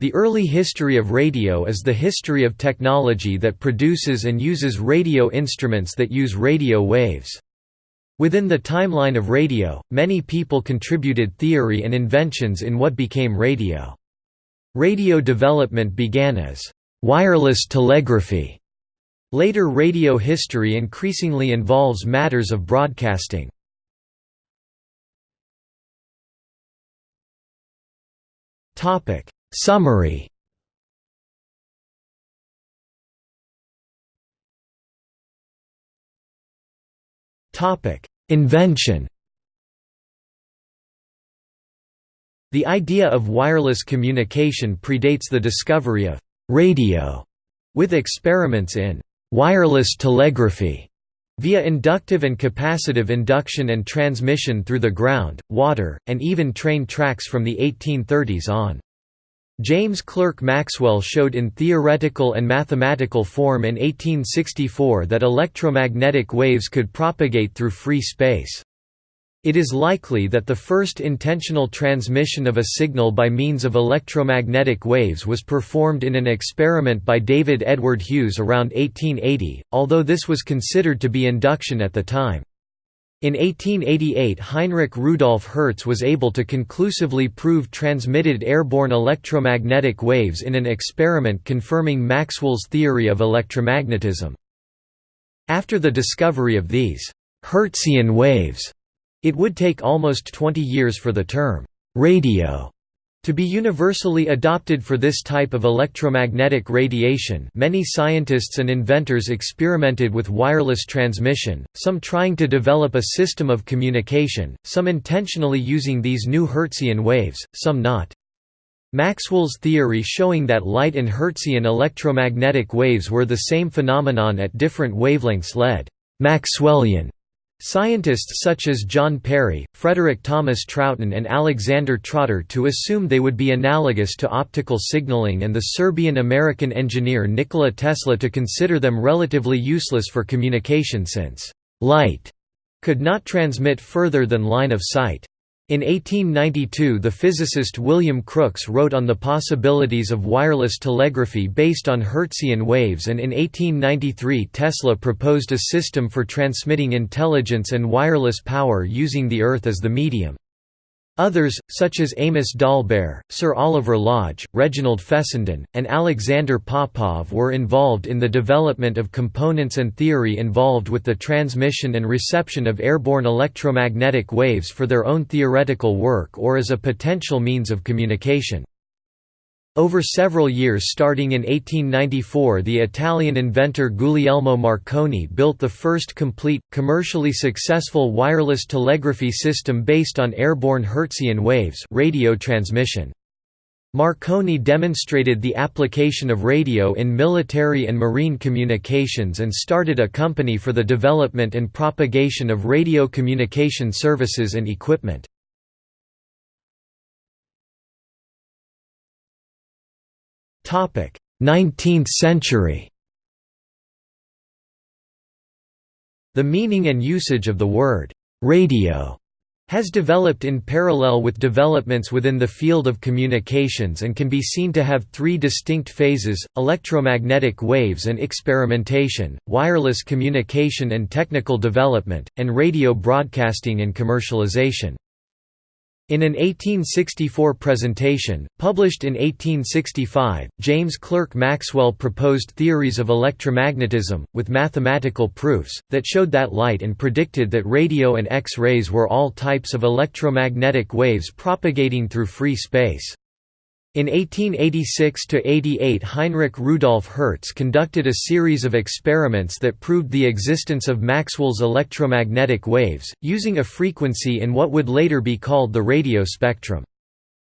The early history of radio is the history of technology that produces and uses radio instruments that use radio waves. Within the timeline of radio, many people contributed theory and inventions in what became radio. Radio development began as wireless telegraphy. Later radio history increasingly involves matters of broadcasting. Topic Summary. Invention. The idea of wireless communication predates the discovery of «radio», with experiments in «wireless telegraphy» via inductive and capacitive induction and transmission through the ground, water, and even train tracks from the 1830s on. James Clerk Maxwell showed in theoretical and mathematical form in 1864 that electromagnetic waves could propagate through free space. It is likely that the first intentional transmission of a signal by means of electromagnetic waves was performed in an experiment by David Edward Hughes around 1880, although this was considered to be induction at the time. In 1888 Heinrich Rudolf Hertz was able to conclusively prove transmitted airborne electromagnetic waves in an experiment confirming Maxwell's theory of electromagnetism. After the discovery of these Hertzian waves, it would take almost 20 years for the term radio to be universally adopted for this type of electromagnetic radiation many scientists and inventors experimented with wireless transmission, some trying to develop a system of communication, some intentionally using these new Hertzian waves, some not. Maxwell's theory showing that light and Hertzian electromagnetic waves were the same phenomenon at different wavelengths led Maxwellian Scientists such as John Perry, Frederick Thomas Troughton and Alexander Trotter to assume they would be analogous to optical signaling and the Serbian-American engineer Nikola Tesla to consider them relatively useless for communication since «light» could not transmit further than line of sight. In 1892 the physicist William Crookes wrote on the possibilities of wireless telegraphy based on Hertzian waves and in 1893 Tesla proposed a system for transmitting intelligence and wireless power using the Earth as the medium. Others, such as Amos Dolbear, Sir Oliver Lodge, Reginald Fessenden, and Alexander Popov were involved in the development of components and theory involved with the transmission and reception of airborne electromagnetic waves for their own theoretical work or as a potential means of communication. Over several years starting in 1894 the Italian inventor Guglielmo Marconi built the first complete, commercially successful wireless telegraphy system based on airborne Hertzian waves radio transmission. Marconi demonstrated the application of radio in military and marine communications and started a company for the development and propagation of radio communication services and equipment. 19th century The meaning and usage of the word «radio» has developed in parallel with developments within the field of communications and can be seen to have three distinct phases, electromagnetic waves and experimentation, wireless communication and technical development, and radio broadcasting and commercialization. In an 1864 presentation, published in 1865, James Clerk Maxwell proposed theories of electromagnetism, with mathematical proofs, that showed that light and predicted that radio and X-rays were all types of electromagnetic waves propagating through free space. In 1886–88 Heinrich Rudolf Hertz conducted a series of experiments that proved the existence of Maxwell's electromagnetic waves, using a frequency in what would later be called the radio spectrum.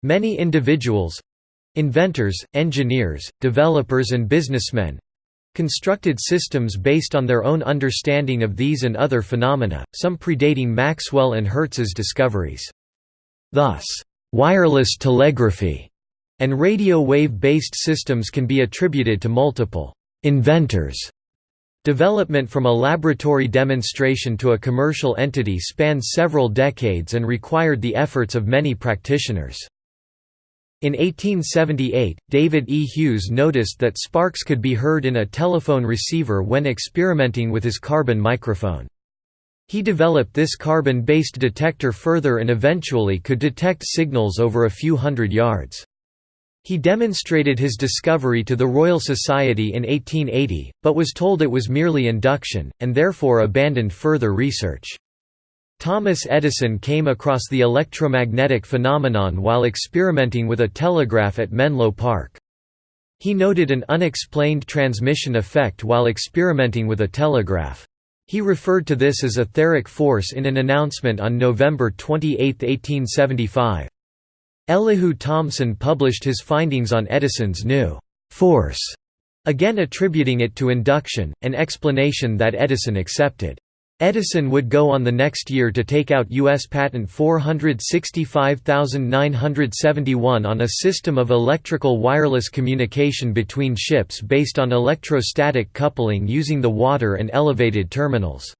Many individuals—inventors, engineers, developers and businessmen, constructed systems based on their own understanding of these and other phenomena, some predating Maxwell and Hertz's discoveries. Thus, wireless telegraphy and radio wave-based systems can be attributed to multiple inventors. Development from a laboratory demonstration to a commercial entity spanned several decades and required the efforts of many practitioners. In 1878, David E. Hughes noticed that sparks could be heard in a telephone receiver when experimenting with his carbon microphone. He developed this carbon-based detector further and eventually could detect signals over a few hundred yards. He demonstrated his discovery to the Royal Society in 1880, but was told it was merely induction, and therefore abandoned further research. Thomas Edison came across the electromagnetic phenomenon while experimenting with a telegraph at Menlo Park. He noted an unexplained transmission effect while experimenting with a telegraph. He referred to this as etheric force in an announcement on November 28, 1875. Elihu Thomson published his findings on Edison's new «force», again attributing it to induction, an explanation that Edison accepted. Edison would go on the next year to take out U.S. Patent 465971 on a system of electrical wireless communication between ships based on electrostatic coupling using the water and elevated terminals.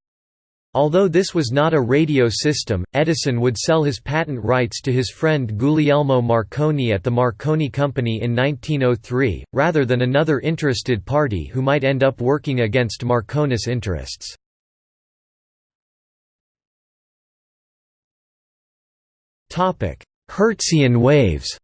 Although this was not a radio system, Edison would sell his patent rights to his friend Guglielmo Marconi at the Marconi Company in 1903, rather than another interested party who might end up working against Marconi's interests. Hertzian waves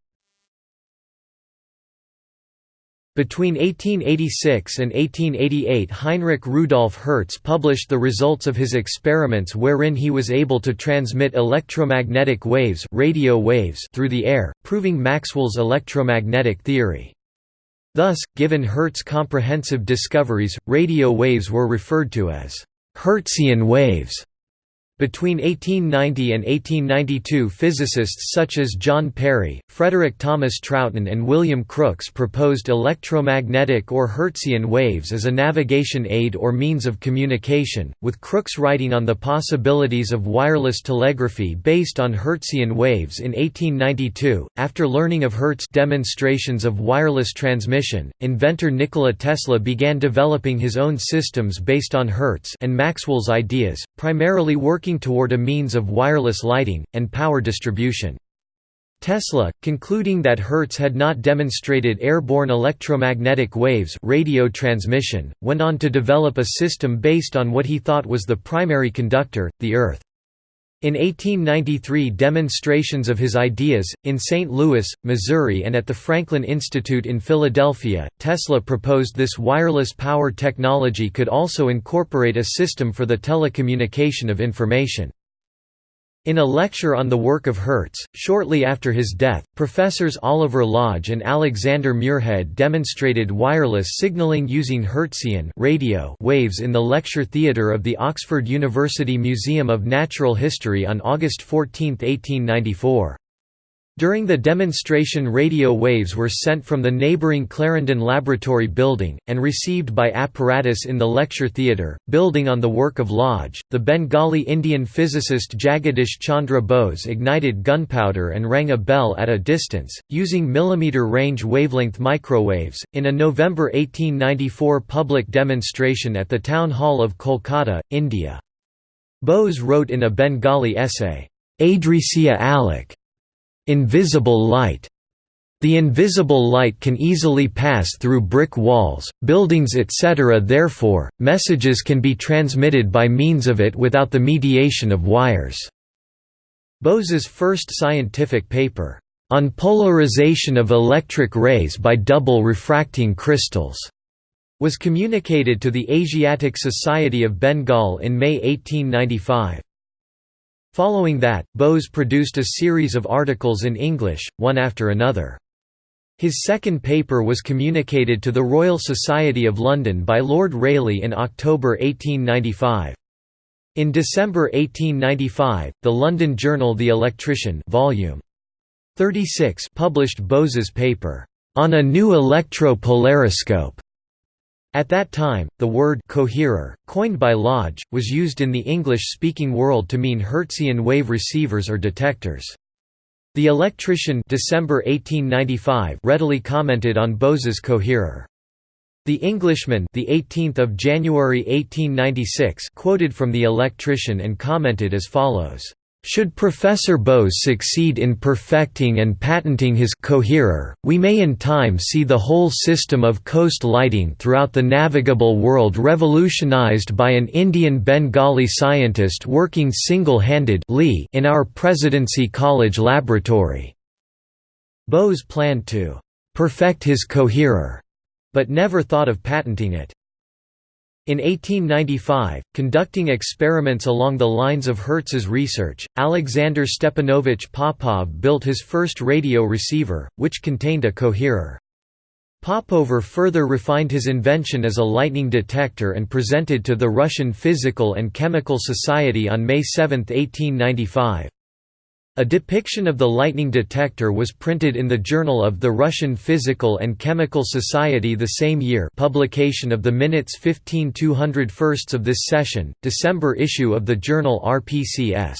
Between 1886 and 1888 Heinrich Rudolf Hertz published the results of his experiments wherein he was able to transmit electromagnetic waves, radio waves through the air, proving Maxwell's electromagnetic theory. Thus, given Hertz's comprehensive discoveries, radio waves were referred to as Hertzian waves. Between 1890 and 1892 physicists such as John Perry, Frederick Thomas Troughton and William Crookes proposed electromagnetic or Hertzian waves as a navigation aid or means of communication, with Crookes writing on the possibilities of wireless telegraphy based on Hertzian waves in 1892. After learning of Hertz demonstrations of wireless transmission, inventor Nikola Tesla began developing his own systems based on Hertz and Maxwell's ideas, primarily working working toward a means of wireless lighting, and power distribution. Tesla, concluding that Hertz had not demonstrated airborne electromagnetic waves radio transmission, went on to develop a system based on what he thought was the primary conductor, the Earth. In 1893 demonstrations of his ideas, in St. Louis, Missouri and at the Franklin Institute in Philadelphia, Tesla proposed this wireless power technology could also incorporate a system for the telecommunication of information. In a lecture on the work of Hertz, shortly after his death, professors Oliver Lodge and Alexander Muirhead demonstrated wireless signaling using Hertzian radio waves in the lecture theatre of the Oxford University Museum of Natural History on August 14, 1894. During the demonstration radio waves were sent from the neighboring Clarendon Laboratory building, and received by apparatus in the lecture theatre. Building on the work of Lodge, the Bengali Indian physicist Jagadish Chandra Bose ignited gunpowder and rang a bell at a distance, using millimeter range wavelength microwaves, in a November 1894 public demonstration at the Town Hall of Kolkata, India. Bose wrote in a Bengali essay, Adrisya Alok Invisible light the invisible light can easily pass through brick walls, buildings etc. therefore, messages can be transmitted by means of it without the mediation of wires." Bose's first scientific paper, "...on polarization of electric rays by double refracting crystals," was communicated to the Asiatic Society of Bengal in May 1895. Following that, Bose produced a series of articles in English, one after another. His second paper was communicated to the Royal Society of London by Lord Rayleigh in October 1895. In December 1895, the London journal The Electrician volume 36 published Bose's paper, "...on a new electro-polariscope", at that time, the word coherer, coined by Lodge, was used in the English-speaking world to mean Hertzian wave receivers or detectors. The Electrician December 1895 readily commented on Bose's coherer. The Englishman, the 18th of January 1896, quoted from the Electrician and commented as follows: Should Professor Bose succeed in perfecting and patenting his coherer, we may in time see the whole system of coast lighting throughout the navigable world revolutionized by an Indian Bengali scientist working single-handed in our Presidency College laboratory." Bose planned to «perfect his coherer», but never thought of patenting it. In 1895, conducting experiments along the lines of Hertz's research, Alexander Stepanovich Popov built his first radio receiver, which contained a coherer. Popov further refined his invention as a lightning detector and presented to the Russian Physical and Chemical Society on May 7, 1895. A depiction of the lightning detector was printed in the Journal of the Russian Physical and Chemical Society the same year publication of the minutes 15 201 of this session, December issue of the journal RPCS.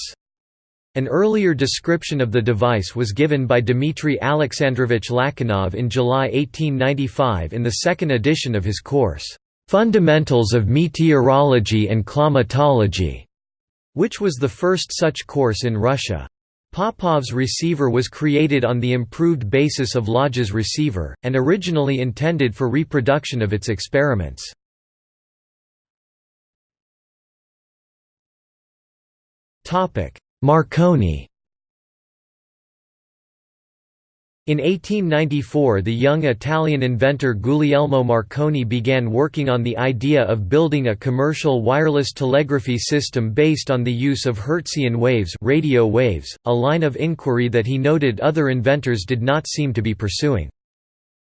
An earlier description of the device was given by Dmitry Alexandrovich Lachinov in July 1895 in the second edition of his course, "'Fundamentals of Meteorology and Climatology' which was the first such course in Russia. Popov's receiver was created on the improved basis of Lodge's receiver, and originally intended for reproduction of its experiments. Marconi In 1894 the young Italian inventor Guglielmo Marconi began working on the idea of building a commercial wireless telegraphy system based on the use of Hertzian waves, radio waves a line of inquiry that he noted other inventors did not seem to be pursuing.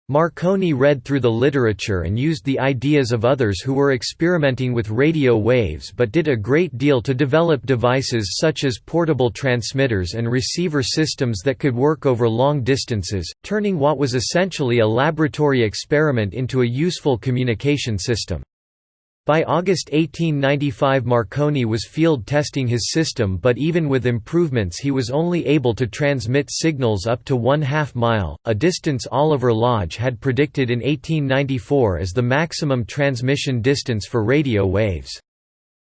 Marconi read through the literature and used the ideas of others who were experimenting with radio waves but did a great deal to develop devices such as portable transmitters and receiver systems that could work over long distances, turning what was essentially a laboratory experiment into a useful communication system. By August 1895 Marconi was field testing his system but even with improvements he was only able to transmit signals up to one half mile, a distance Oliver Lodge had predicted in 1894 as the maximum transmission distance for radio waves.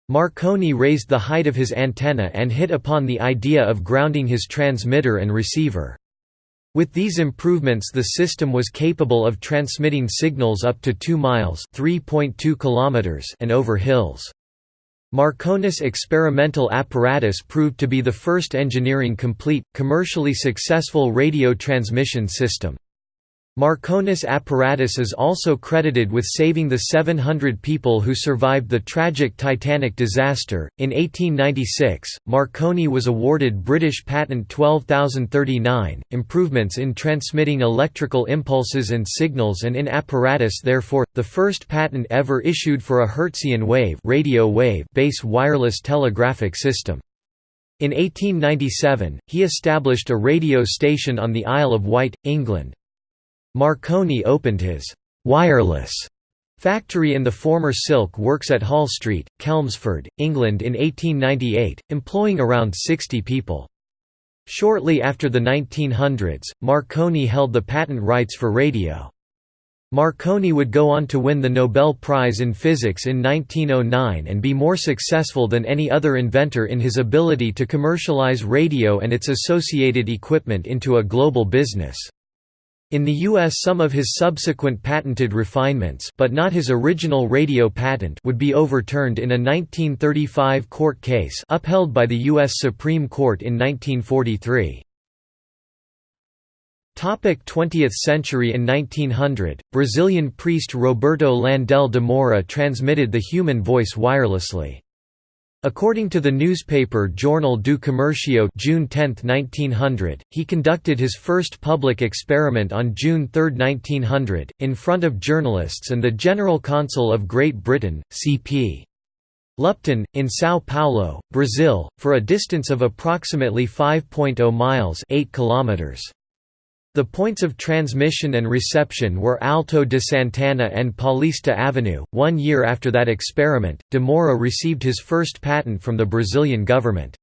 Marconi raised the height of his antenna and hit upon the idea of grounding his transmitter and receiver. With these improvements the system was capable of transmitting signals up to 2 miles and over hills. Marconi's experimental apparatus proved to be the first engineering-complete, commercially successful radio transmission system. Marconi's apparatus is also credited with saving the 700 people who survived the tragic Titanic disaster. In 1896, Marconi was awarded British Patent 12039, improvements in transmitting electrical impulses and signals and in apparatus therefore, the first patent ever issued for a Hertzian wave, radio wave base wireless telegraphic system. In 1897, he established a radio station on the Isle of Wight, England. Marconi opened his «wireless» factory in the former silk works at Hall Street, Chelmsford, England in 1898, employing around 60 people. Shortly after the 1900s, Marconi held the patent rights for radio. Marconi would go on to win the Nobel Prize in Physics in 1909 and be more successful than any other inventor in his ability to commercialize radio and its associated equipment into a global business. In the U.S. some of his subsequent patented refinements but not his original radio patent would be overturned in a 1935 court case upheld by the U.S. Supreme Court in 1943. 20th century In 1900, Brazilian priest Roberto Landell de Moura transmitted the human voice wirelessly. According to the newspaper Jornal do Comércio June 10, 1900, he conducted his first public experiment on June 3, 1900, in front of journalists and the General Consul of Great Britain, C.P. Lupton, in São Paulo, Brazil, for a distance of approximately 5.0 miles 8 kilometers. The points of transmission and reception were Alto de Santana and Paulista Avenue. One year after that experiment, de Moura received his first patent from the Brazilian government.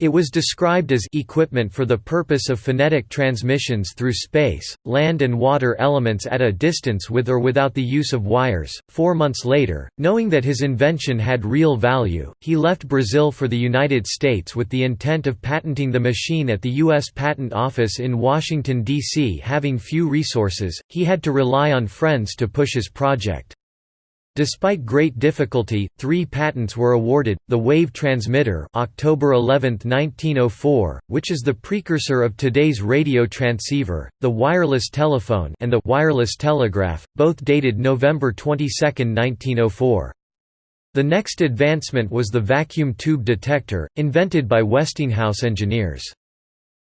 It was described as equipment for the purpose of phonetic transmissions through space, land, and water elements at a distance with or without the use of wires. Four months later, knowing that his invention had real value, he left Brazil for the United States with the intent of patenting the machine at the U.S. Patent Office in Washington, D.C. Having few resources, he had to rely on friends to push his project. Despite great difficulty, three patents were awarded, the wave transmitter October 11, 1904, which is the precursor of today's radio transceiver, the wireless telephone and the wireless telegraph, both dated November 22, 1904. The next advancement was the vacuum tube detector, invented by Westinghouse engineers.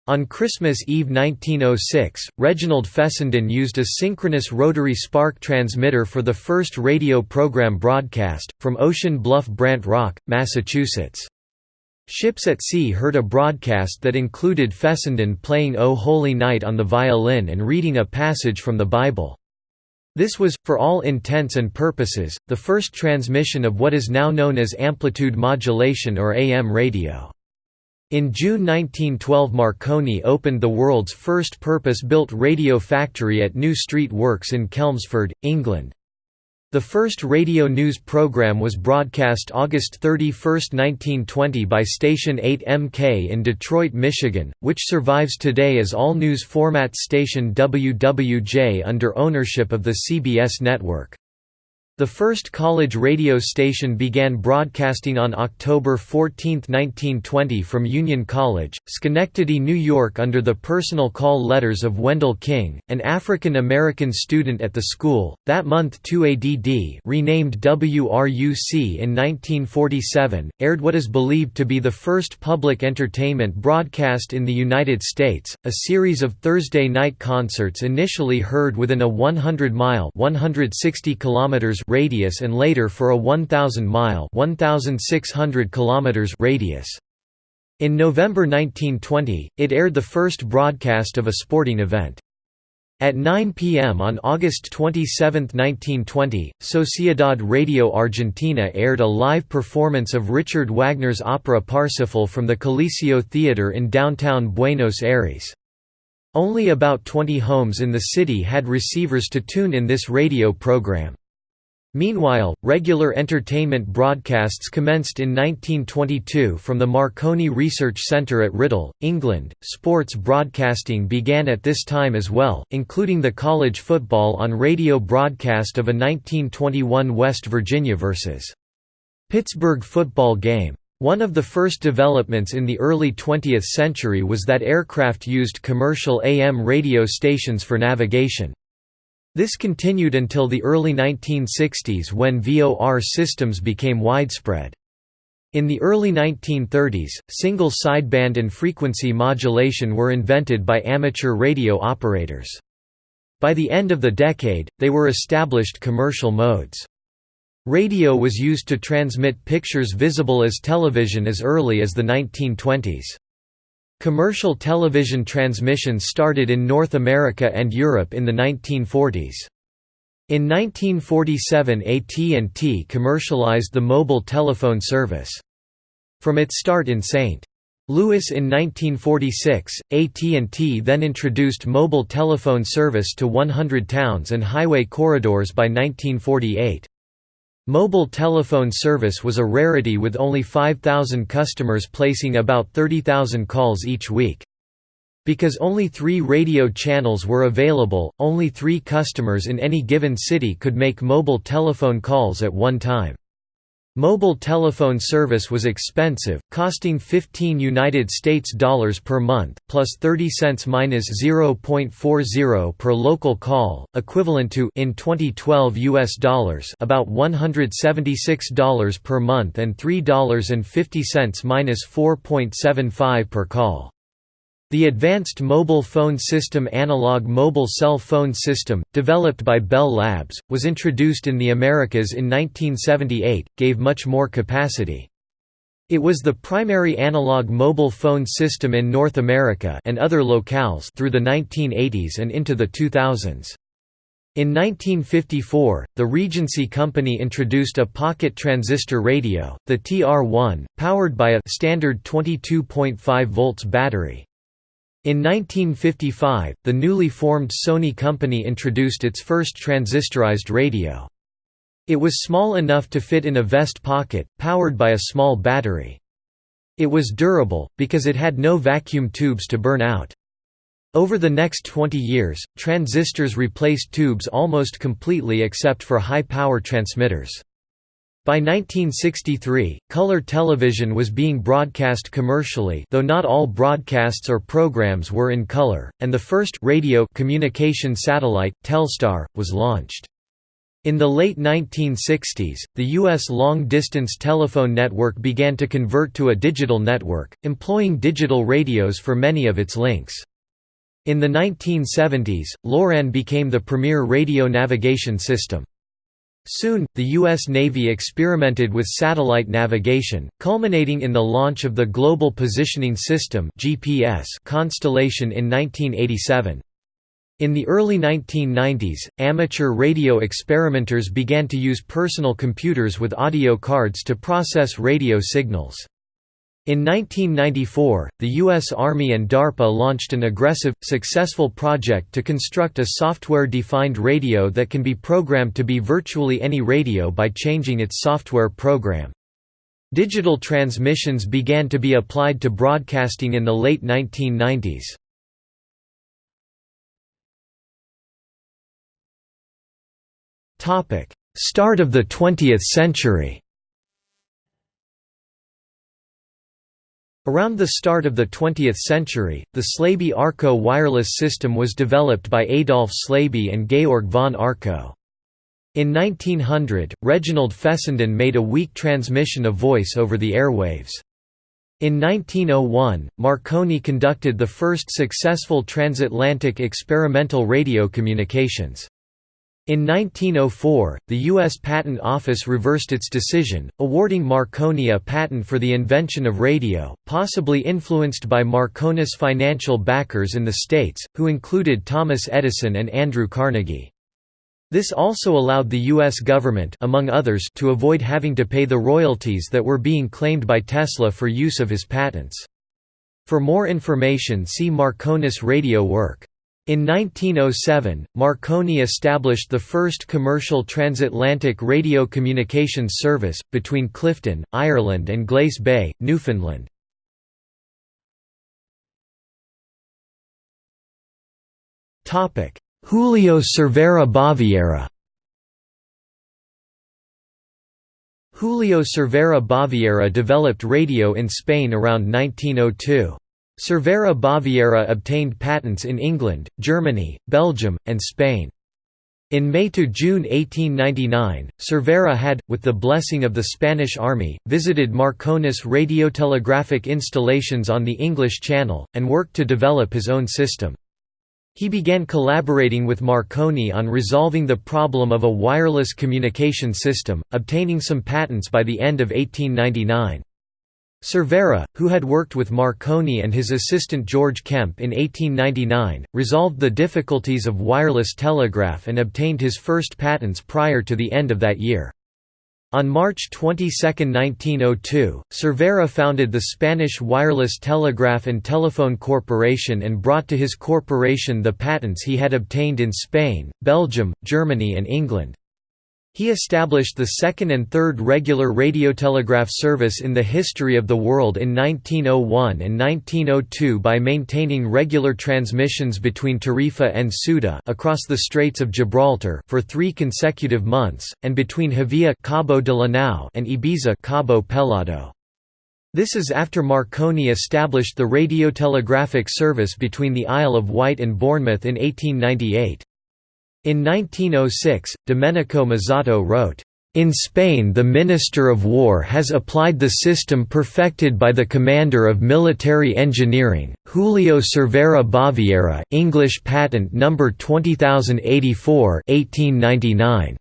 On Christmas Eve 1906, Reginald Fessenden used a synchronous rotary spark transmitter for the first radio program broadcast, from Ocean Bluff Brant Rock, Massachusetts. Ships at sea heard a broadcast that included Fessenden playing O Holy Night on the violin and reading a passage from the Bible. This was, for all intents and purposes, the first transmission of what is now known as amplitude modulation or AM radio. In June 1912 Marconi opened the world's first purpose-built radio factory at New Street Works in Chelmsford, England. The first radio news program was broadcast August 31, 1920 by Station 8MK in Detroit, Michigan, which survives today as all-news format station WWJ under ownership of the CBS network. The first college radio station began broadcasting on October 14, 1920 from Union College, Schenectady, New York under the personal call letters of Wendell King, an African-American student at the school. That month 2ADD renamed WRUC in 1947, aired what is believed to be the first public entertainment broadcast in the United States, a series of Thursday night concerts initially heard within a 100-mile 160 kilometers radius and later for a 1,000-mile radius. In November 1920, it aired the first broadcast of a sporting event. At 9 p.m. on August 27, 1920, Sociedad Radio Argentina aired a live performance of Richard Wagner's opera Parsifal from the Coliseo Theatre in downtown Buenos Aires. Only about 20 homes in the city had receivers to tune in this radio program. Meanwhile, regular entertainment broadcasts commenced in 1922 from the Marconi Research Centre at Writtle, England. Sports broadcasting began at this time as well, including the college football on radio broadcast of a 1921 West Virginia vs. Pittsburgh football game. One of the first developments in the early 20th century was that aircraft used commercial AM radio stations for navigation. This continued until the early 1960s when VOR systems became widespread. In the early 1930s, single sideband and frequency modulation were invented by amateur radio operators. By the end of the decade, they were established commercial modes. Radio was used to transmit pictures visible as television as early as the 1920s. Commercial television transmissions started in North America and Europe in the 1940s. In 1947 AT&T commercialized the mobile telephone service. From its start in St. Louis in 1946, AT&T then introduced mobile telephone service to 100 towns and highway corridors by 1948. Mobile telephone service was a rarity with only 5,000 customers placing about 30,000 calls each week. Because only three radio channels were available, only three customers in any given city could make mobile telephone calls at one time. Mobile telephone service was expensive, costing 15 United States dollars per month, plus 30 cents minus 0.40 per local call, equivalent to in 2012 US dollars about $176 per month and $3.50 minus 4.75 per call. The Advanced Mobile Phone System Analog Mobile Cell Phone System, developed by Bell Labs, was introduced in the Americas in 1978, gave much more capacity. It was the primary analog mobile phone system in North America and other locales through the 1980s and into the 2000s. In 1954, the Regency Company introduced a pocket transistor radio, the TR-1, powered by a standard 22.5 volts battery. In 1955, the newly formed Sony Company introduced its first transistorized radio. It was small enough to fit in a vest pocket, powered by a small battery. It was durable, because it had no vacuum tubes to burn out. Over the next 20 years, transistors replaced tubes almost completely except for high-power transmitters. By 1963, color television was being broadcast commercially though not all broadcasts or programs were in color, and the first radio communication satellite, Telstar, was launched. In the late 1960s, the U.S. long-distance telephone network began to convert to a digital network, employing digital radios for many of its links. In the 1970s, LORAN became the premier radio navigation system. Soon, the U.S. Navy experimented with satellite navigation, culminating in the launch of the Global Positioning System constellation in 1987. In the early 1990s, amateur radio experimenters began to use personal computers with audio cards to process radio signals. In 1994, the U.S. Army and DARPA launched an aggressive, successful project to construct a software-defined radio that can be programmed to be virtually any radio by changing its software program. Digital transmissions began to be applied to broadcasting in the late 1990s. Start of the 20th century Around the start of the 20th century, the Slaby-Arco wireless system was developed by Adolf Slaby and Georg von Arco. In 1900, Reginald Fessenden made a weak transmission of voice over the airwaves. In 1901, Marconi conducted the first successful transatlantic experimental radio communications. In 1904, the U.S. Patent Office reversed its decision, awarding Marconi a patent for the invention of radio, possibly influenced by Marconi's financial backers in the States, who included Thomas Edison and Andrew Carnegie. This also allowed the U.S. government among others to avoid having to pay the royalties that were being claimed by Tesla for use of his patents. For more information see Marconi's radio work. In 1907, Marconi established the first commercial transatlantic radio communications service, between Clifden, Ireland and Glace Bay, Newfoundland. Julio Cervera Baviera Julio Cervera Baviera developed radio in Spain around 1902. Cervera Baviera obtained patents in England, Germany, Belgium, and Spain. In May–June 1899, Cervera had, with the blessing of the Spanish army, visited Marconi's radiotelegraphic installations on the English Channel, and worked to develop his own system. He began collaborating with Marconi on resolving the problem of a wireless communication system, obtaining some patents by the end of 1899. Cervera, who had worked with Marconi and his assistant George Kemp in 1899, resolved the difficulties of wireless telegraph and obtained his first patents prior to the end of that year. On March 22, 1902, Cervera founded the Spanish Wireless Telegraph and Telephone Corporation and brought to his corporation the patents he had obtained in Spain, Belgium, Germany and England. He established the second and third regular radiotelegraph service in the history of the world in 1901 and 1902 by maintaining regular transmissions between Tarifa and Ceuta across the Straits of Gibraltar for three consecutive months, and between Javea Cabo de la Nao and Ibiza Cabo Pelado. This is after Marconi established the radiotelegraphic service between the Isle of Wight and Bournemouth in 1898. In 1906, Domenico Mazzotto wrote, in Spain the Minister of War has applied the system perfected by the Commander of Military Engineering, Julio Cervera Baviera English patent number 20084 1899.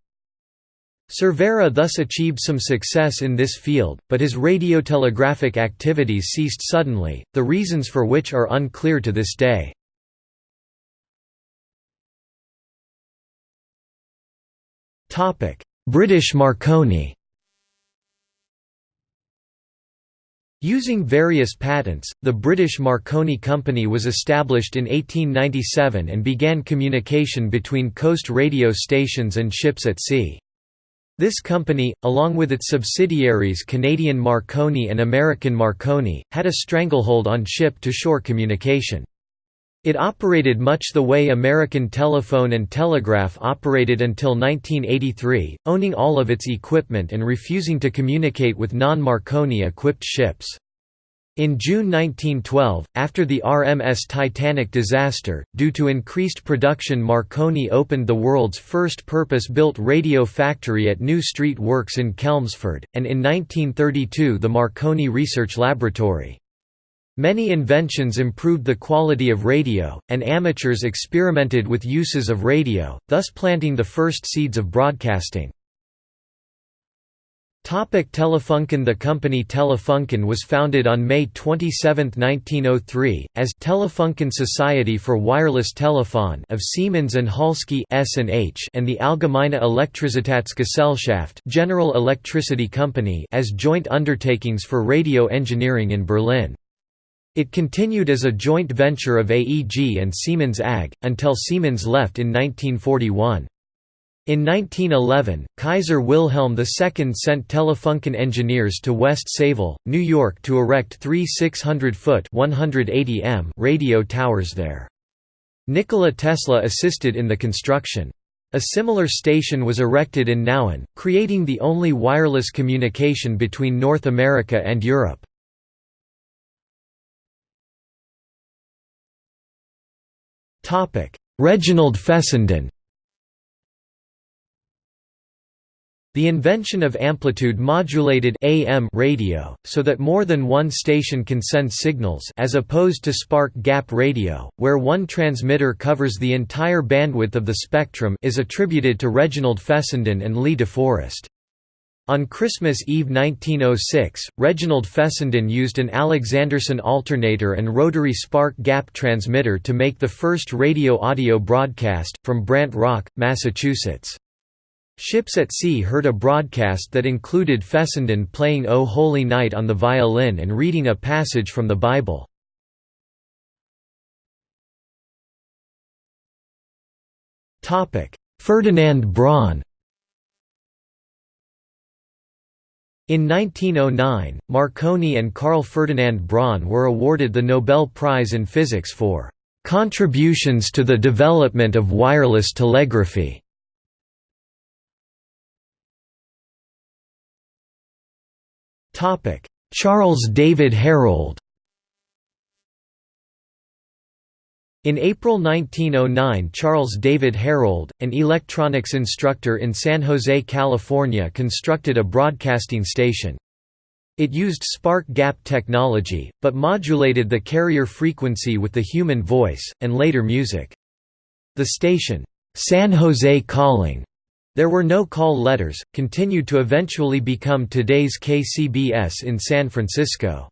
Cervera thus achieved some success in this field, but his radiotelegraphic activities ceased suddenly, the reasons for which are unclear to this day. British Marconi Using various patents, the British Marconi Company was established in 1897 and began communication between coast radio stations and ships at sea. This company, along with its subsidiaries Canadian Marconi and American Marconi, had a stranglehold on ship-to-shore communication. It operated much the way American Telephone and Telegraph operated until 1983, owning all of its equipment and refusing to communicate with non-Marconi equipped ships. In June 1912, after the RMS Titanic disaster, due to increased production Marconi opened the world's first purpose-built radio factory at New Street Works in Chelmsford, and in 1932 the Marconi Research Laboratory. Many inventions improved the quality of radio, and amateurs experimented with uses of radio, thus planting the first seeds of broadcasting. Topic Telefunken The company Telefunken was founded on May 27, 1903, as Telefunken Society for Wireless Telefon of Siemens and Halske S&H and the Allgemeine Elektrizitätsgesellschaft General Electricity Company as joint undertakings for radio engineering in Berlin. It continued as a joint venture of AEG and Siemens AG, until Siemens left in 1941. In 1911, Kaiser Wilhelm II sent Telefunken engineers to West Sayville, New York to erect three 600-foot radio towers there. Nikola Tesla assisted in the construction. A similar station was erected in Nauen, creating the only wireless communication between North America and Europe. Reginald Fessenden The invention of amplitude-modulated AM radio, so that more than one station can send signals as opposed to spark-gap radio, where one transmitter covers the entire bandwidth of the spectrum is attributed to Reginald Fessenden and Lee DeForest. On Christmas Eve 1906, Reginald Fessenden used an Alexanderson alternator and rotary spark-gap transmitter to make the first radio-audio broadcast, from Brant Rock, Massachusetts. Ships at Sea heard a broadcast that included Fessenden playing O Holy Night on the violin and reading a passage from the Bible. Ferdinand Braun In 1909, Marconi and Carl Ferdinand Braun were awarded the Nobel Prize in Physics for "...contributions to the development of wireless telegraphy." Charles David Herold In April 1909 Charles David Herold, an electronics instructor in San Jose, California constructed a broadcasting station. It used spark gap technology, but modulated the carrier frequency with the human voice, and later music. The station, "'San Jose Calling' There were no call letters, continued to eventually become today's KCBS in San Francisco.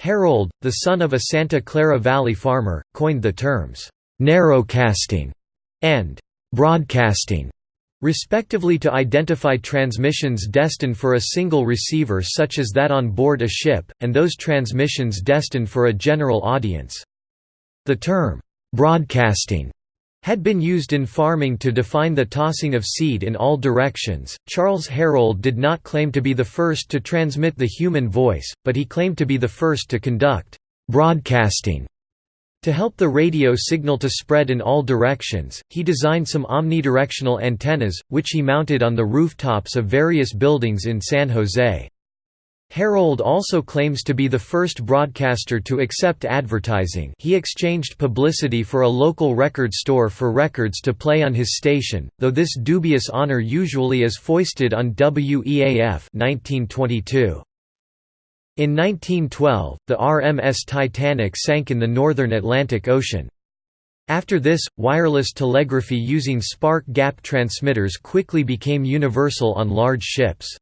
Herold, the son of a Santa Clara Valley farmer, coined the terms, "'narrowcasting' and "'broadcasting' respectively to identify transmissions destined for a single receiver such as that on board a ship, and those transmissions destined for a general audience. The term, "'broadcasting' had been used in farming to define the tossing of seed in all directions. Charles Herold did not claim to be the first to transmit the human voice, but he claimed to be the first to conduct broadcasting. To help the radio signal to spread in all directions, he designed some omnidirectional antennas, which he mounted on the rooftops of various buildings in San Jose. Herold also claims to be the first broadcaster to accept advertising he exchanged publicity for a local record store for records to play on his station, though this dubious honor usually is foisted on WEAF 1922. In 1912, the RMS Titanic sank in the northern Atlantic Ocean. After this, wireless telegraphy using spark gap transmitters quickly became universal on large ships.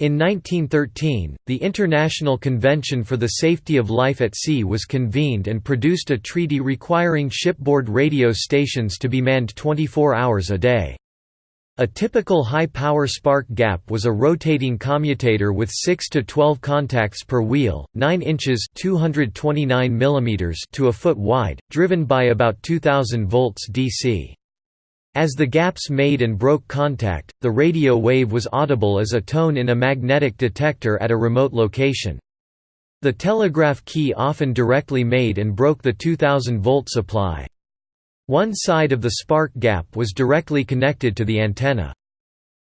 In 1913, the International Convention for the Safety of Life at Sea was convened and produced a treaty requiring shipboard radio stations to be manned 24 hours a day. A typical high-power spark gap was a rotating commutator with 6 to 12 contacts per wheel, 9 inches (229 mm) to a foot wide, driven by about 2000 volts DC. As the gaps made and broke contact, the radio wave was audible as a tone in a magnetic detector at a remote location. The telegraph key often directly made and broke the 2000 volt supply. One side of the spark gap was directly connected to the antenna.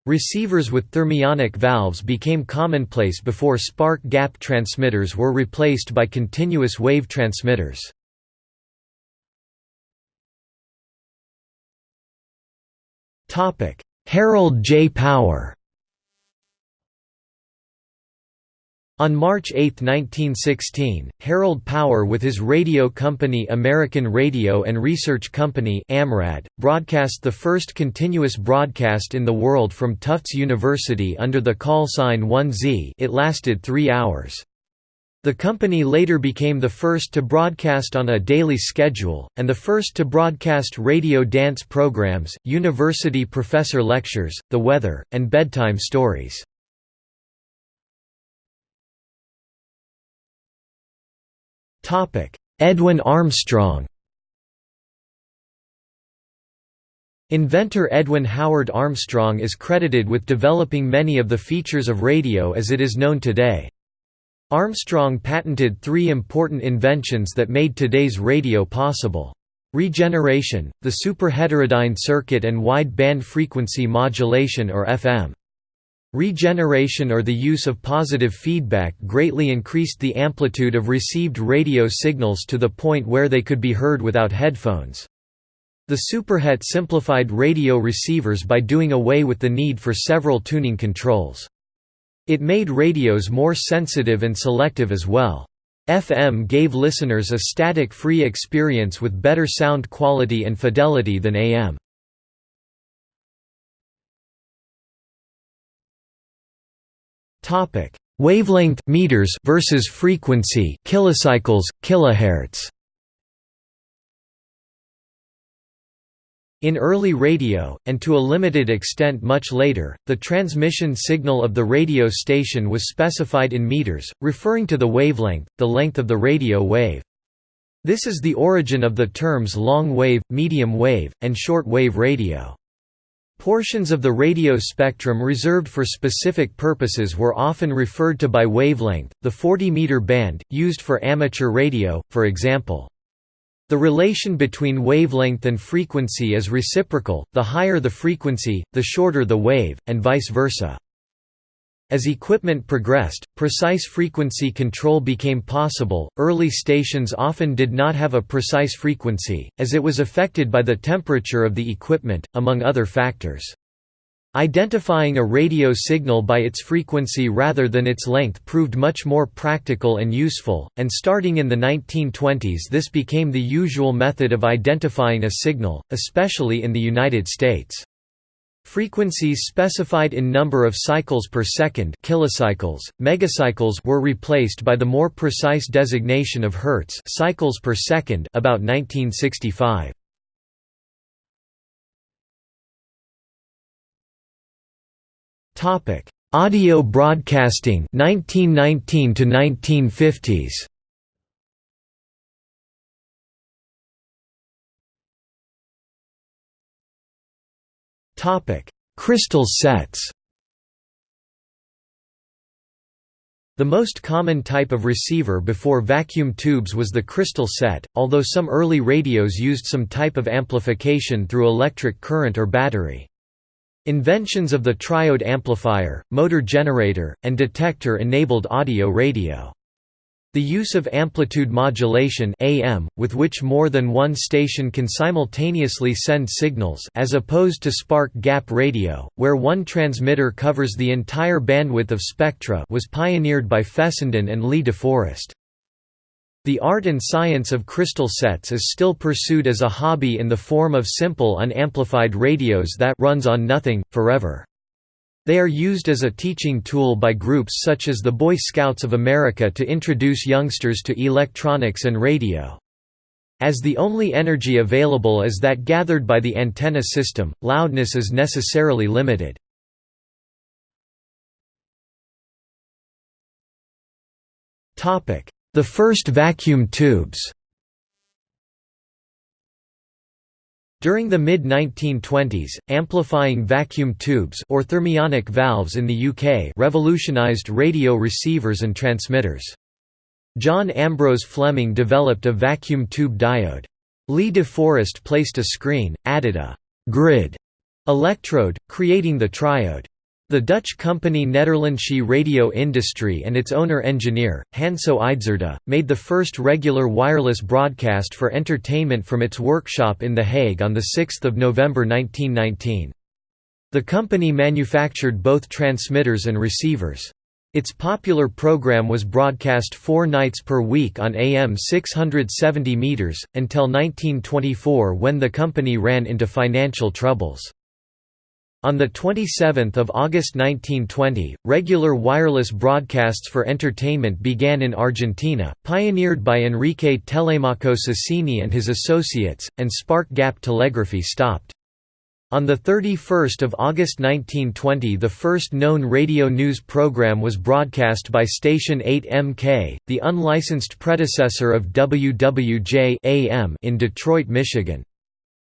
Receivers with thermionic valves became commonplace before spark gap transmitters were replaced by continuous wave transmitters. Harold J. Power On March 8, 1916, Harold Power with his radio company American Radio and Research Company AMRAD, broadcast the first continuous broadcast in the world from Tufts University under the call sign 1Z it lasted three hours. The company later became the first to broadcast on a daily schedule, and the first to broadcast radio dance programs, university professor lectures, the weather, and bedtime stories. Edwin Armstrong. Inventor Edwin Howard Armstrong is credited with developing many of the features of radio as it is known today. Armstrong patented three important inventions that made today's radio possible. Regeneration, the superheterodyne circuit and wide band frequency modulation or FM. Regeneration or the use of positive feedback greatly increased the amplitude of received radio signals to the point where they could be heard without headphones. The Superhet simplified radio receivers by doing away with the need for several tuning controls. It made radios more sensitive and selective as well. FM gave listeners a static-free experience with better sound quality and fidelity than AM. Topic: Wavelength meters versus frequency kilocycles kilohertz. In early radio, and to a limited extent much later, the transmission signal of the radio station was specified in meters, referring to the wavelength, the length of the radio wave. This is the origin of the terms long wave, medium wave, and short wave radio. Portions of the radio spectrum reserved for specific purposes were often referred to by wavelength, the 40-meter band, used for amateur radio, for example. The relation between wavelength and frequency is reciprocal, the higher the frequency, the shorter the wave, and vice versa. As equipment progressed, precise frequency control became possible. Early stations often did not have a precise frequency, as it was affected by the temperature of the equipment, among other factors. Identifying a radio signal by its frequency rather than its length proved much more practical and useful, and starting in the 1920s this became the usual method of identifying a signal, especially in the United States. Frequencies specified in number of cycles per second kilocycles, megacycles were replaced by the more precise designation of hertz cycles per second about 1965. Topic: Audio broadcasting 1919 to 1950s. Topic: Crystal sets. The most common type of receiver before vacuum tubes was the crystal set, although some early radios used some type of amplification through electric current or battery. Inventions of the triode amplifier, motor generator, and detector enabled audio radio. The use of amplitude modulation AM, with which more than one station can simultaneously send signals as opposed to spark gap radio, where one transmitter covers the entire bandwidth of spectra was pioneered by Fessenden and Lee DeForest. The art and science of crystal sets is still pursued as a hobby in the form of simple unamplified radios that runs on nothing, forever. They are used as a teaching tool by groups such as the Boy Scouts of America to introduce youngsters to electronics and radio. As the only energy available is that gathered by the antenna system, loudness is necessarily limited. The first vacuum tubes During the mid-1920s, amplifying vacuum tubes or thermionic valves in the UK revolutionised radio receivers and transmitters. John Ambrose Fleming developed a vacuum tube diode. Lee de Forest placed a screen, added a «grid» electrode, creating the triode. The Dutch company Nederlandsche Radio Industrie and its owner-engineer, Hanso Idzerda, made the first regular wireless broadcast for entertainment from its workshop in The Hague on 6 November 1919. The company manufactured both transmitters and receivers. Its popular program was broadcast four nights per week on AM 670 meters, until 1924 when the company ran into financial troubles. On 27 August 1920, regular wireless broadcasts for entertainment began in Argentina, pioneered by Enrique Telemaco Susini and his associates, and spark gap telegraphy stopped. On 31 August 1920 the first known radio news program was broadcast by Station 8MK, the unlicensed predecessor of WWJ in Detroit, Michigan.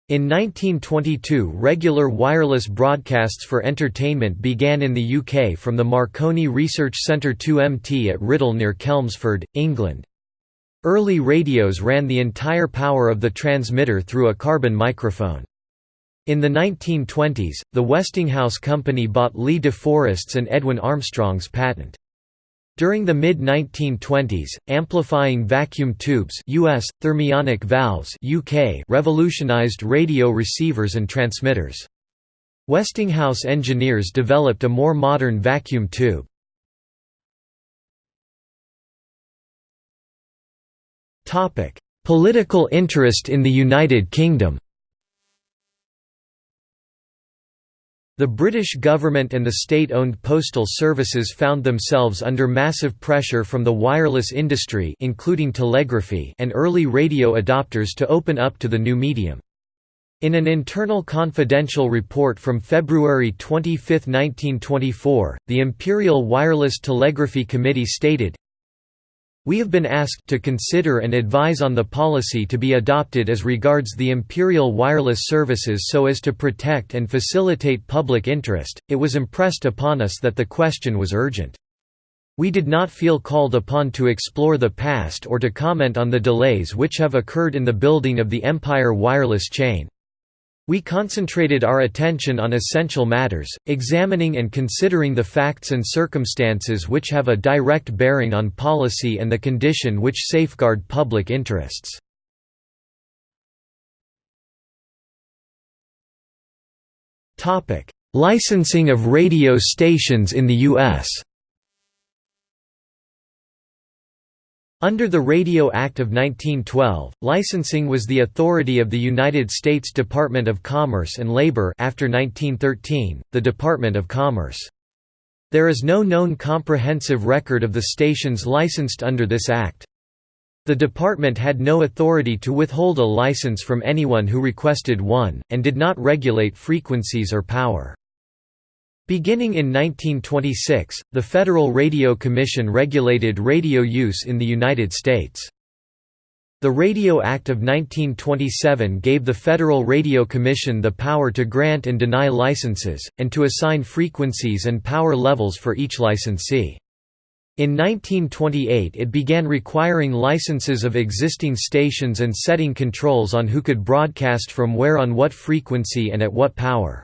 In 1922 regular wireless broadcasts for entertainment began in the UK from the Marconi Research Centre 2MT at Writtle near Chelmsford, England. Early radios ran the entire power of the transmitter through a carbon microphone. In the 1920s, the Westinghouse Company bought Lee de Forest's and Edwin Armstrong's patent. During the mid-1920s, amplifying vacuum tubes US, thermionic valves UK revolutionized radio receivers and transmitters. Westinghouse engineers developed a more modern vacuum tube. Political interest in the United Kingdom The British government and the state-owned postal services found themselves under massive pressure from the wireless industry including telegraphy and early radio adopters to open up to the new medium. In an internal confidential report from February 25, 1924, the Imperial Wireless Telegraphy Committee stated, we have been asked to consider and advise on the policy to be adopted as regards the Imperial wireless services so as to protect and facilitate public interest. It was impressed upon us that the question was urgent. We did not feel called upon to explore the past or to comment on the delays which have occurred in the building of the Empire wireless chain. We concentrated our attention on essential matters, examining and considering the facts and circumstances which have a direct bearing on policy and the condition which safeguard public interests. Licensing of radio stations in the U.S. Under the Radio Act of 1912, licensing was the authority of the United States Department of Commerce and Labor after 1913, the Department of Commerce. There is no known comprehensive record of the stations licensed under this act. The department had no authority to withhold a license from anyone who requested one, and did not regulate frequencies or power. Beginning in 1926, the Federal Radio Commission regulated radio use in the United States. The Radio Act of 1927 gave the Federal Radio Commission the power to grant and deny licenses, and to assign frequencies and power levels for each licensee. In 1928 it began requiring licenses of existing stations and setting controls on who could broadcast from where on what frequency and at what power.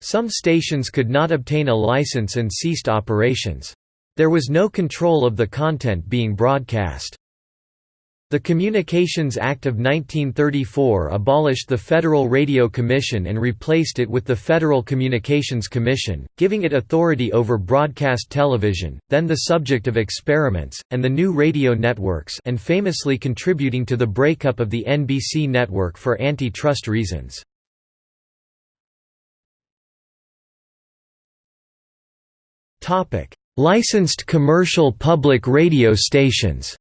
Some stations could not obtain a license and ceased operations. There was no control of the content being broadcast. The Communications Act of 1934 abolished the Federal Radio Commission and replaced it with the Federal Communications Commission, giving it authority over broadcast television, then the subject of experiments, and the new radio networks and famously contributing to the breakup of the NBC network for antitrust reasons. Licensed commercial public radio stations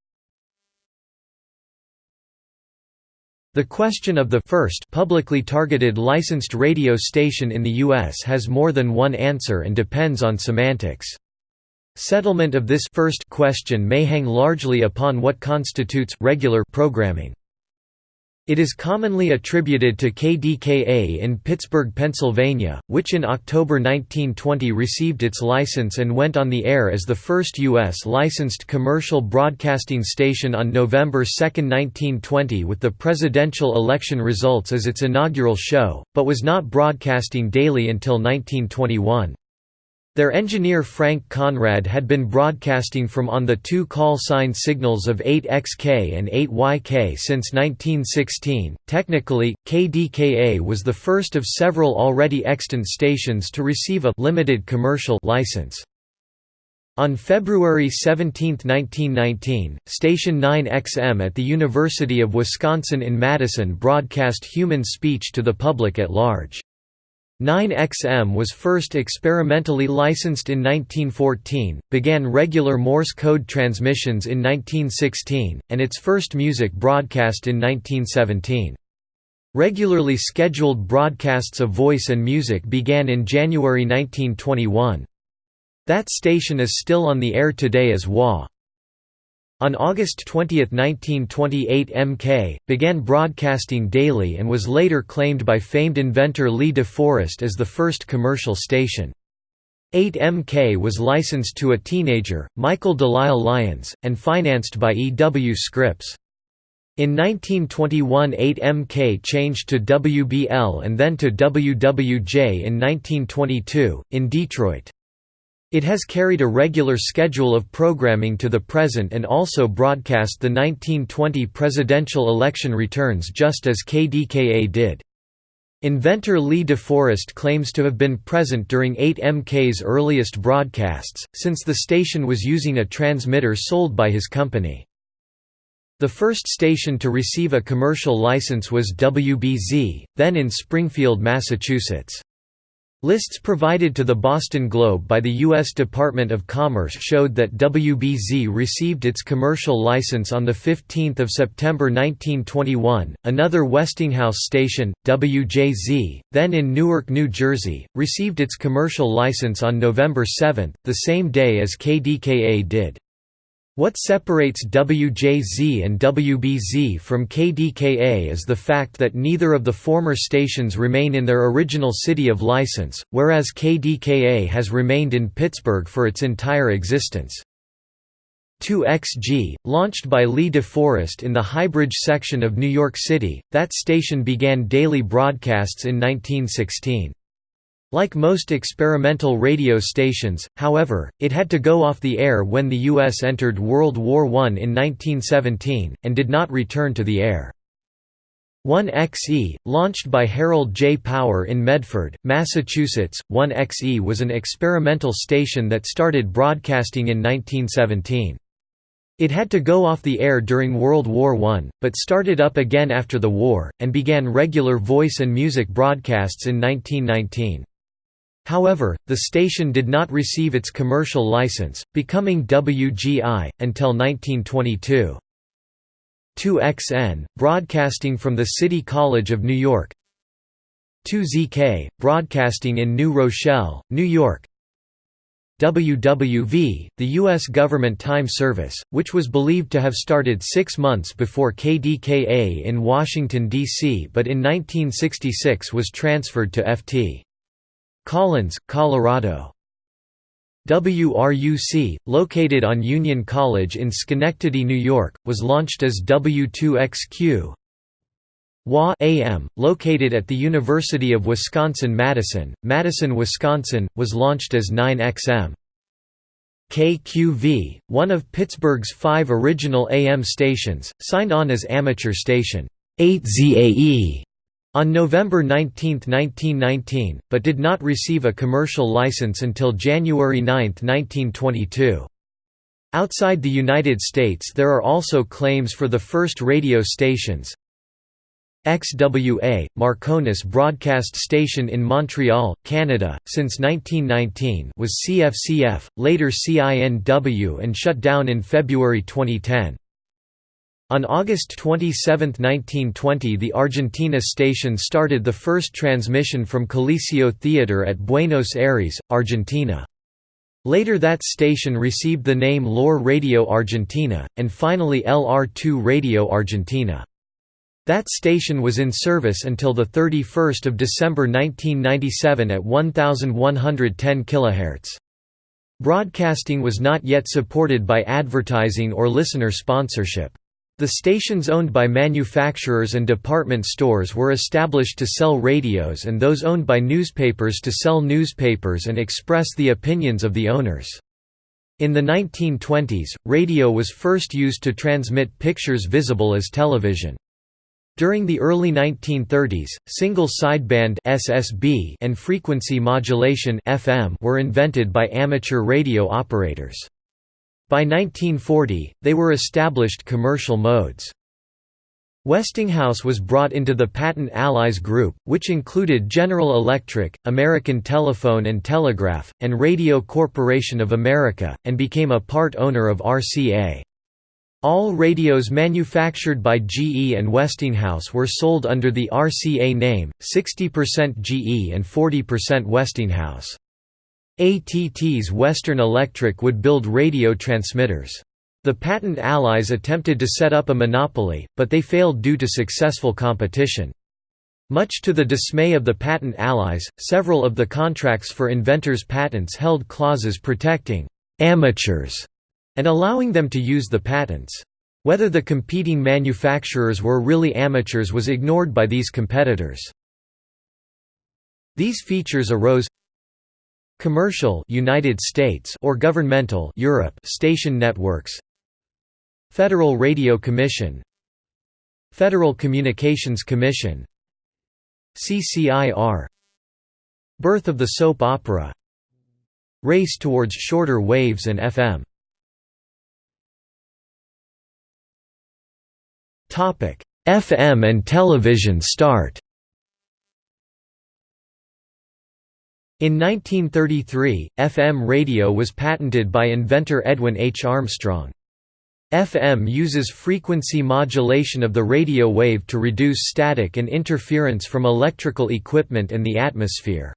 The question of the first publicly targeted licensed radio station in the U.S. has more than one answer and depends on semantics. Settlement of this first question may hang largely upon what constitutes regular programming. It is commonly attributed to KDKA in Pittsburgh, Pennsylvania, which in October 1920 received its license and went on the air as the first U.S. licensed commercial broadcasting station on November 2, 1920 with the presidential election results as its inaugural show, but was not broadcasting daily until 1921. Their engineer Frank Conrad had been broadcasting from on the two call sign signals of 8XK and 8YK since 1916. Technically, KDKA was the first of several already extant stations to receive a limited commercial license. On February 17, 1919, Station 9XM at the University of Wisconsin in Madison broadcast human speech to the public at large. 9XM was first experimentally licensed in 1914, began regular Morse code transmissions in 1916, and its first music broadcast in 1917. Regularly scheduled broadcasts of voice and music began in January 1921. That station is still on the air today as WA. On August 20, 1928 MK, began broadcasting daily and was later claimed by famed inventor Lee De Forest as the first commercial station. 8MK was licensed to a teenager, Michael Delisle Lyons, and financed by E. W. Scripps. In 1921 8MK changed to WBL and then to WWJ in 1922, in Detroit. It has carried a regular schedule of programming to the present and also broadcast the 1920 presidential election returns just as KDKA did. Inventor Lee De Forest claims to have been present during 8MK's earliest broadcasts, since the station was using a transmitter sold by his company. The first station to receive a commercial license was WBZ, then in Springfield, Massachusetts. Lists provided to the Boston Globe by the U.S. Department of Commerce showed that WBZ received its commercial license on 15 September 1921. Another Westinghouse station, WJZ, then in Newark, New Jersey, received its commercial license on November 7, the same day as KDKA did. What separates WJZ and WBZ from KDKA is the fact that neither of the former stations remain in their original city of license, whereas KDKA has remained in Pittsburgh for its entire existence. 2XG, launched by Lee DeForest in the Highbridge section of New York City, that station began daily broadcasts in 1916. Like most experimental radio stations, however, it had to go off the air when the U.S. entered World War I in 1917, and did not return to the air. 1XE, launched by Harold J. Power in Medford, Massachusetts, 1XE was an experimental station that started broadcasting in 1917. It had to go off the air during World War I, but started up again after the war, and began regular voice and music broadcasts in 1919. However, the station did not receive its commercial license, becoming WGI, until 1922. 2XN, broadcasting from the City College of New York 2ZK, broadcasting in New Rochelle, New York WWV, the U.S. government time service, which was believed to have started six months before KDKA in Washington, D.C. but in 1966 was transferred to FT. Collins, Colorado. WRUC, located on Union College in Schenectady, New York, was launched as W2XQ. WA AM, located at the University of Wisconsin-Madison, Madison, Wisconsin, was launched as 9XM. KQV, one of Pittsburgh's five original AM stations, signed on as amateur station 8ZAE on November 19, 1919, but did not receive a commercial license until January 9, 1922. Outside the United States there are also claims for the first radio stations. XWA, Marconis broadcast station in Montreal, Canada, since 1919 was CFCF, later CINW and shut down in February 2010. On August 27, 1920 the Argentina station started the first transmission from Coliseo Theater at Buenos Aires, Argentina. Later that station received the name LOR Radio Argentina, and finally LR2 Radio Argentina. That station was in service until 31 December 1997 at 1110 kHz. Broadcasting was not yet supported by advertising or listener sponsorship. The stations owned by manufacturers and department stores were established to sell radios and those owned by newspapers to sell newspapers and express the opinions of the owners. In the 1920s, radio was first used to transmit pictures visible as television. During the early 1930s, single sideband (SSB) and frequency modulation (FM) were invented by amateur radio operators. By 1940, they were established commercial modes. Westinghouse was brought into the Patent Allies Group, which included General Electric, American Telephone and Telegraph, and Radio Corporation of America, and became a part owner of RCA. All radios manufactured by GE and Westinghouse were sold under the RCA name, 60% GE and 40% Westinghouse. ATT's Western Electric would build radio transmitters. The patent allies attempted to set up a monopoly, but they failed due to successful competition. Much to the dismay of the patent allies, several of the contracts for inventors' patents held clauses protecting «amateurs» and allowing them to use the patents. Whether the competing manufacturers were really amateurs was ignored by these competitors. These features arose commercial United States or governmental Europe station networks Federal Radio Commission Federal Communications Commission CCIR Birth of the soap opera Race towards shorter waves and FM FM and television start In 1933, FM radio was patented by inventor Edwin H. Armstrong. FM uses frequency modulation of the radio wave to reduce static and interference from electrical equipment and the atmosphere.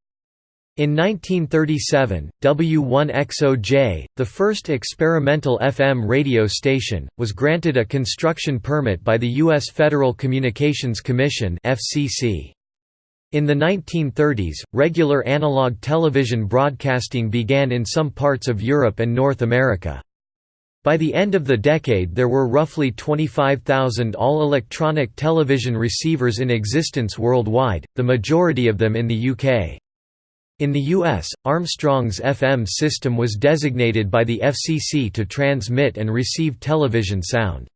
In 1937, W1XOJ, the first experimental FM radio station, was granted a construction permit by the U.S. Federal Communications Commission FCC. In the 1930s, regular analog television broadcasting began in some parts of Europe and North America. By the end of the decade there were roughly 25,000 all-electronic television receivers in existence worldwide, the majority of them in the UK. In the US, Armstrong's FM system was designated by the FCC to transmit and receive television sound.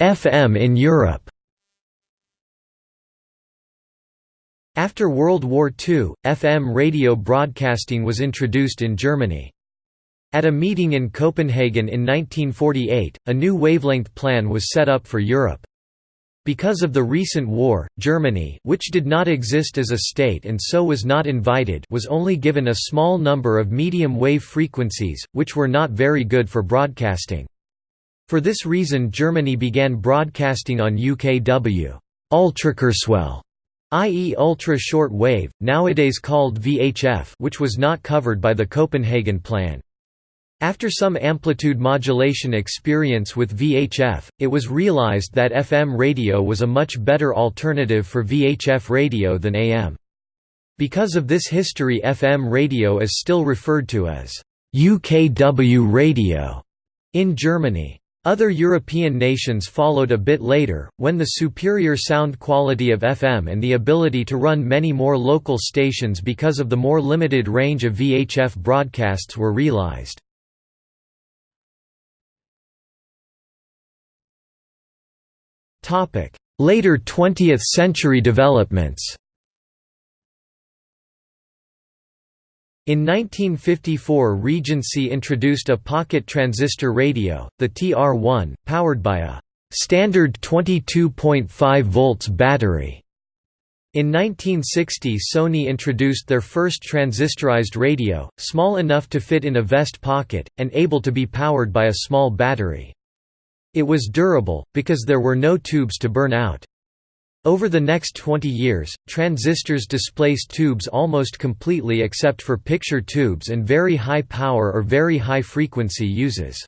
FM in Europe After World War II, FM radio broadcasting was introduced in Germany. At a meeting in Copenhagen in 1948, a new wavelength plan was set up for Europe. Because of the recent war, Germany which did not exist as a state and so was not invited was only given a small number of medium wave frequencies, which were not very good for broadcasting. For this reason Germany began broadcasting on UKW Ultrakurzwelle, i.e. ultra-short wave, nowadays called VHF which was not covered by the Copenhagen Plan. After some amplitude modulation experience with VHF, it was realized that FM radio was a much better alternative for VHF radio than AM. Because of this history FM radio is still referred to as UKW radio in Germany. Other European nations followed a bit later, when the superior sound quality of FM and the ability to run many more local stations because of the more limited range of VHF broadcasts were realized. Later 20th century developments In 1954 Regency introduced a pocket transistor radio, the TR-1, powered by a «standard 22.5 volts battery». In 1960 Sony introduced their first transistorized radio, small enough to fit in a vest pocket, and able to be powered by a small battery. It was durable, because there were no tubes to burn out. Over the next 20 years, transistors displaced tubes almost completely except for picture tubes and very high power or very high frequency uses.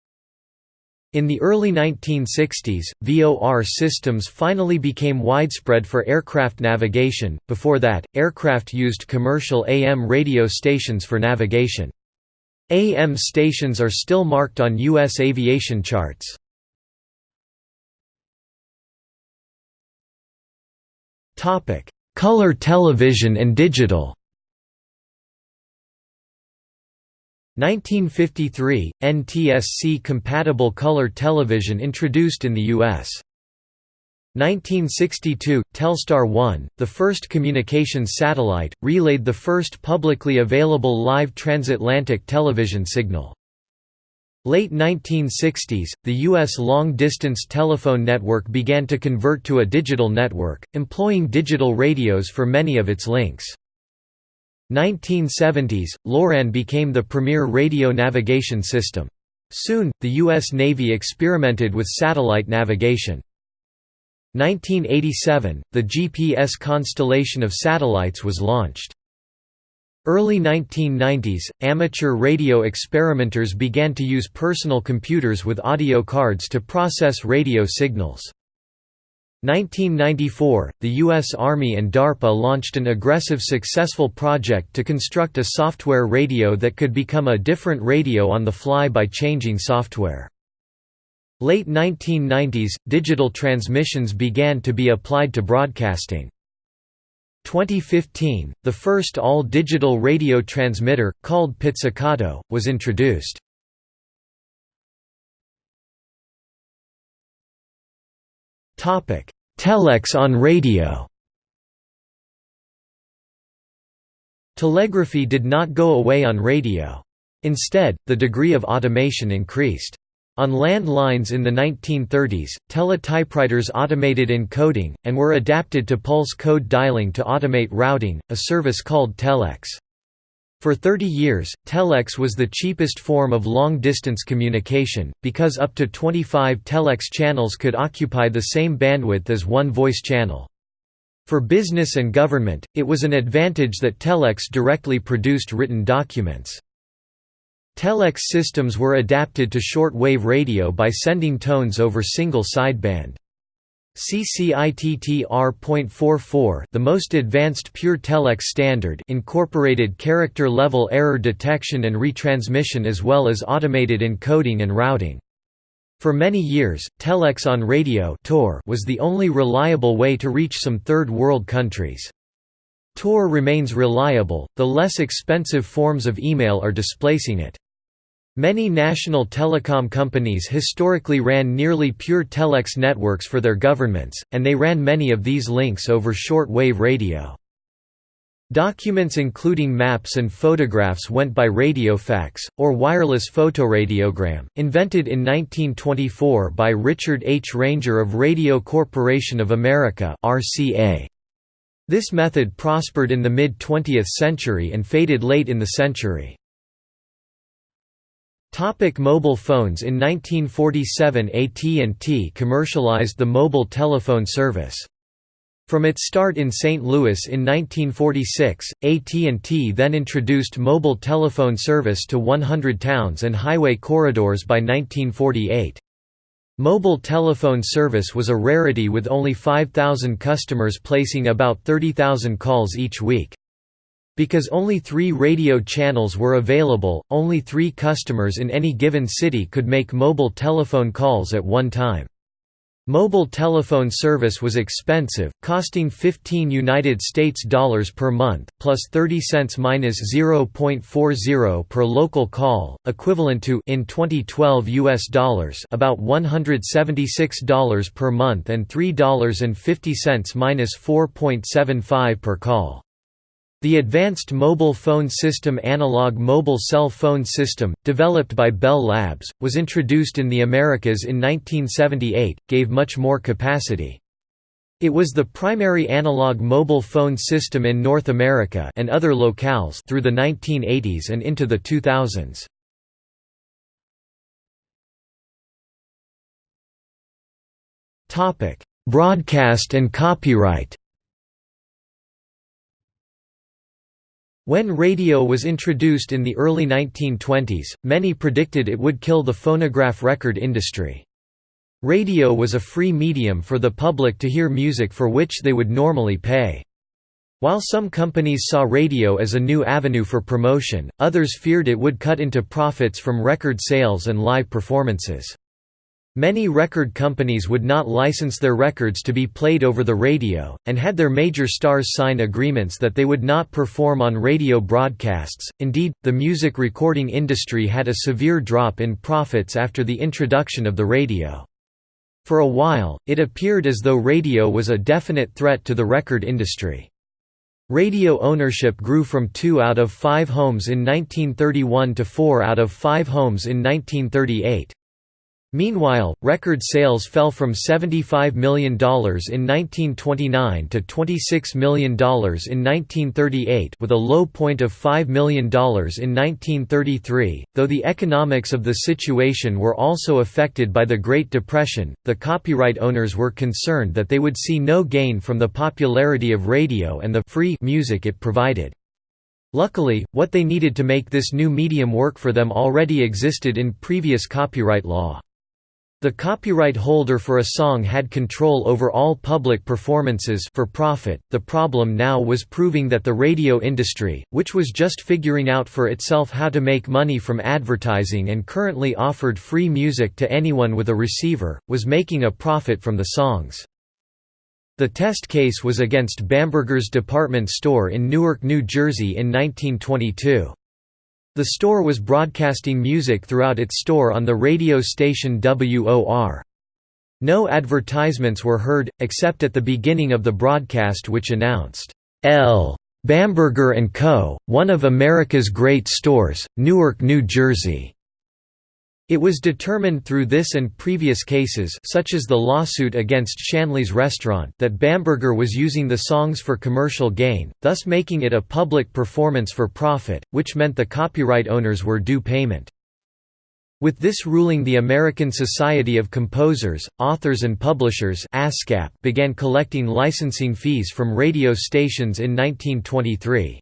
In the early 1960s, VOR systems finally became widespread for aircraft navigation, before that, aircraft used commercial AM radio stations for navigation. AM stations are still marked on U.S. aviation charts. Color television and digital 1953 – NTSC-compatible color television introduced in the U.S. 1962 – Telstar 1, the first communications satellite, relayed the first publicly available live transatlantic television signal. Late 1960s, the U.S. long-distance telephone network began to convert to a digital network, employing digital radios for many of its links. 1970s, LORAN became the premier radio navigation system. Soon, the U.S. Navy experimented with satellite navigation. 1987, the GPS constellation of satellites was launched. Early 1990s, amateur radio experimenters began to use personal computers with audio cards to process radio signals. 1994, the U.S. Army and DARPA launched an aggressive successful project to construct a software radio that could become a different radio on the fly by changing software. Late 1990s, digital transmissions began to be applied to broadcasting. 2015, the first all-digital radio transmitter, called Pizzicato, was introduced. Telex on radio Telegraphy did not go away on radio. Instead, the degree of automation increased. On land lines in the 1930s, teletypewriters automated encoding, and were adapted to pulse code dialing to automate routing, a service called telex. For 30 years, telex was the cheapest form of long-distance communication, because up to 25 telex channels could occupy the same bandwidth as one voice channel. For business and government, it was an advantage that telex directly produced written documents. Telex systems were adapted to short-wave radio by sending tones over single sideband. CCITT-R.44 the most advanced pure telex standard incorporated character-level error detection and retransmission as well as automated encoding and routing. For many years, telex on radio was the only reliable way to reach some third world countries. Tor remains reliable, the less expensive forms of email are displacing it. Many national telecom companies historically ran nearly pure telex networks for their governments, and they ran many of these links over short-wave radio. Documents including maps and photographs went by radiofax, or wireless photoradiogram, invented in 1924 by Richard H. Ranger of Radio Corporation of America This method prospered in the mid-20th century and faded late in the century. Topic mobile phones In 1947 AT&T commercialized the mobile telephone service. From its start in St. Louis in 1946, AT&T then introduced mobile telephone service to 100 towns and highway corridors by 1948. Mobile telephone service was a rarity with only 5,000 customers placing about 30,000 calls each week. Because only three radio channels were available, only three customers in any given city could make mobile telephone calls at one time. Mobile telephone service was expensive, costing 15 United States dollars per month, plus 30 cents minus 0.40 per local call, equivalent to in 2012 US dollars about $176 per month and $3.50 minus 4.75 per call. The Advanced Mobile Phone System Analog Mobile Cell Phone System, developed by Bell Labs, was introduced in the Americas in 1978, gave much more capacity. It was the primary analog mobile phone system in North America and other locales through the 1980s and into the 2000s. Topic: Broadcast and copyright. When radio was introduced in the early 1920s, many predicted it would kill the phonograph record industry. Radio was a free medium for the public to hear music for which they would normally pay. While some companies saw radio as a new avenue for promotion, others feared it would cut into profits from record sales and live performances. Many record companies would not license their records to be played over the radio, and had their major stars sign agreements that they would not perform on radio broadcasts. Indeed, the music recording industry had a severe drop in profits after the introduction of the radio. For a while, it appeared as though radio was a definite threat to the record industry. Radio ownership grew from 2 out of 5 homes in 1931 to 4 out of 5 homes in 1938. Meanwhile, record sales fell from $75 million in 1929 to $26 million in 1938 with a low point of $5 million in 1933. Though the economics of the situation were also affected by the Great Depression, the copyright owners were concerned that they would see no gain from the popularity of radio and the free music it provided. Luckily, what they needed to make this new medium work for them already existed in previous copyright law. The copyright holder for a song had control over all public performances for profit. The problem now was proving that the radio industry, which was just figuring out for itself how to make money from advertising and currently offered free music to anyone with a receiver, was making a profit from the songs. The test case was against Bamberger's department store in Newark, New Jersey in 1922. The store was broadcasting music throughout its store on the radio station WOR. No advertisements were heard, except at the beginning of the broadcast which announced, L. Bamberger & Co., one of America's great stores, Newark, New Jersey. It was determined through this and previous cases such as the lawsuit against Shanley's restaurant that Bamberger was using the songs for commercial gain, thus making it a public performance for profit, which meant the copyright owners were due payment. With this ruling the American Society of Composers, Authors and Publishers began collecting licensing fees from radio stations in 1923.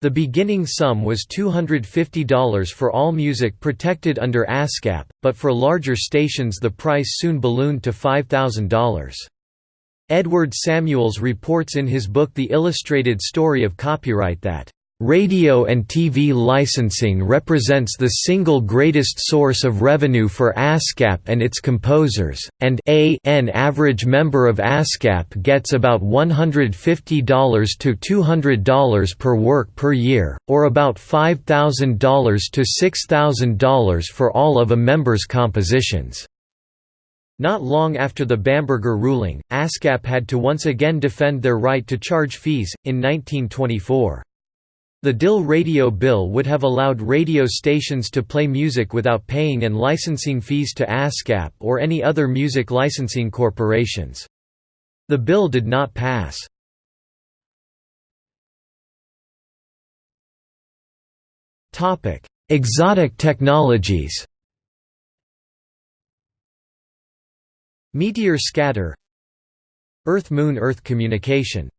The beginning sum was $250 for all music protected under ASCAP, but for larger stations the price soon ballooned to $5,000. Edward Samuels reports in his book The Illustrated Story of Copyright that Radio and TV licensing represents the single greatest source of revenue for ASCAP and its composers, and an average member of ASCAP gets about $150 to $200 per work per year, or about $5,000 to $6,000 for all of a member's compositions. Not long after the Bamberger ruling, ASCAP had to once again defend their right to charge fees, in 1924. The Dill radio bill would have allowed radio stations to play music without paying and licensing fees to ASCAP or any other music licensing corporations. The bill did not pass. Exotic technologies Meteor scatter Earth-Moon-Earth communication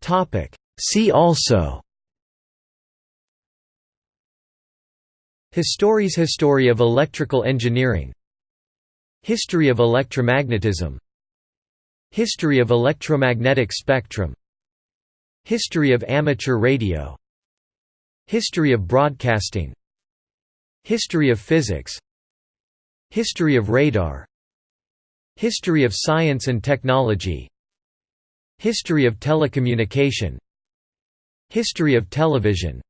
Topic. See also Histories History of electrical engineering History of electromagnetism History of electromagnetic spectrum History of amateur radio History of broadcasting History of physics History of radar History of science and technology History of telecommunication. History of television.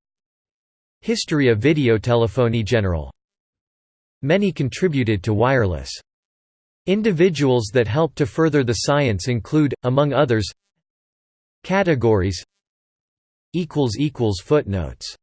History of videotelephony general. Many contributed to wireless. Individuals that helped to further the science include, among others Categories Footnotes